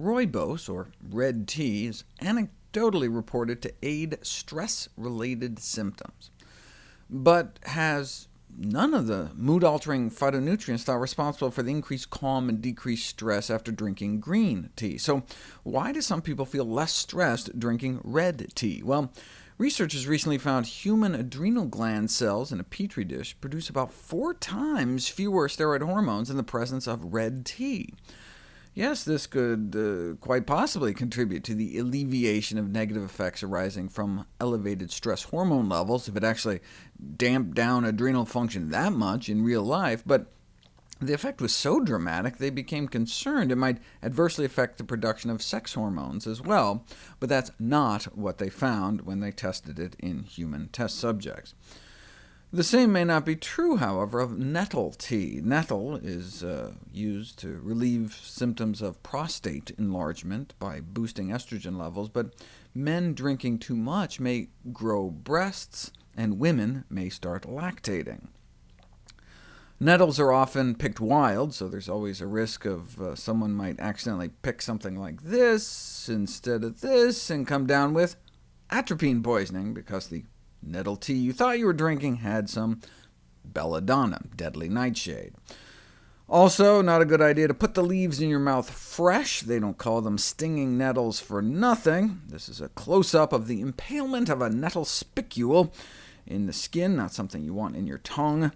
Rooibos, or red tea, is anecdotally reported to aid stress-related symptoms, but has none of the mood-altering phytonutrients thought responsible for the increased calm and decreased stress after drinking green tea. So why do some people feel less stressed drinking red tea? Well, researchers recently found human adrenal gland cells in a petri dish produce about four times fewer steroid hormones in the presence of red tea. Yes, this could uh, quite possibly contribute to the alleviation of negative effects arising from elevated stress hormone levels, if it actually damped down adrenal function that much in real life, but the effect was so dramatic they became concerned it might adversely affect the production of sex hormones as well, but that's not what they found when they tested it in human test subjects. The same may not be true, however, of nettle tea. Nettle is uh, used to relieve symptoms of prostate enlargement by boosting estrogen levels, but men drinking too much may grow breasts, and women may start lactating. Nettles are often picked wild, so there's always a risk of uh, someone might accidentally pick something like this instead of this, and come down with atropine poisoning, because the Nettle tea you thought you were drinking had some belladonna, deadly nightshade. Also, not a good idea to put the leaves in your mouth fresh. They don't call them stinging nettles for nothing. This is a close-up of the impalement of a nettle spicule in the skin, not something you want in your tongue.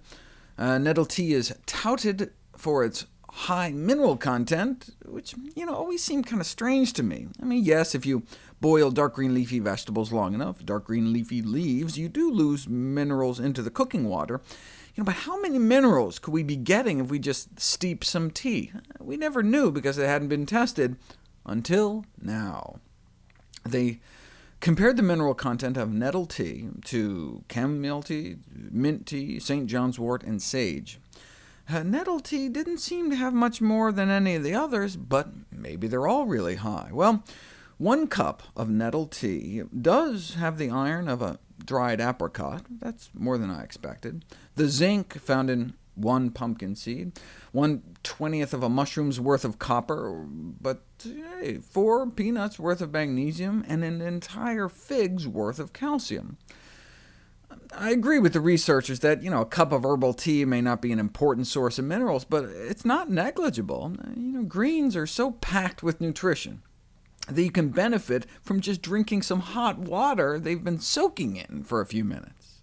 Uh, nettle tea is touted for its high mineral content, which you know always seemed kind of strange to me. I mean, yes, if you boil dark green leafy vegetables long enough, dark green leafy leaves, you do lose minerals into the cooking water. You know, but how many minerals could we be getting if we just steep some tea? We never knew because it hadn't been tested until now. They compared the mineral content of nettle tea to chamomile tea, mint tea, St. John's wort, and sage. Nettle tea didn't seem to have much more than any of the others, but maybe they're all really high. Well, one cup of nettle tea does have the iron of a dried apricot. That's more than I expected. The zinc found in one pumpkin seed, one twentieth of a mushroom's worth of copper, but hey, four peanuts worth of magnesium, and an entire fig's worth of calcium. I agree with the researchers that you know, a cup of herbal tea may not be an important source of minerals, but it's not negligible. You know, greens are so packed with nutrition that you can benefit from just drinking some hot water they've been soaking in for a few minutes.